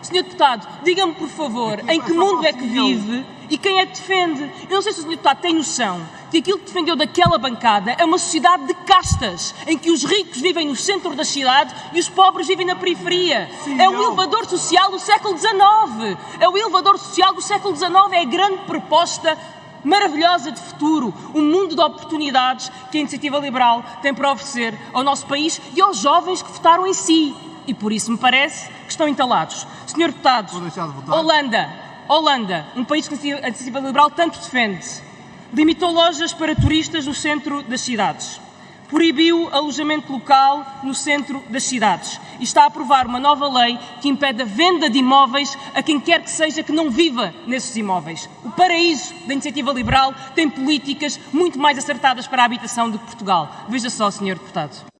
Senhor Deputado, diga-me, por favor, em que mundo é que vive e quem é que defende? Eu não sei se o Senhor Deputado tem noção que aquilo que defendeu daquela bancada é uma sociedade de castas, em que os ricos vivem no centro da cidade e os pobres vivem na periferia. é o elevador social do século XIX. É o elevador social do século XIX, é a grande proposta maravilhosa de futuro, um mundo de oportunidades que a Iniciativa Liberal tem para oferecer ao nosso país e aos jovens que votaram em si. E por isso me parece que estão entalados. Senhor Deputado, de. Holanda, Holanda, um país que a Iniciativa Liberal tanto defende, limitou lojas para turistas no centro das cidades. Proibiu alojamento local no centro das cidades e está a aprovar uma nova lei que impede a venda de imóveis a quem quer que seja que não viva nesses imóveis. O paraíso da iniciativa liberal tem políticas muito mais acertadas para a habitação do que Portugal. Veja só, Sr. Deputado.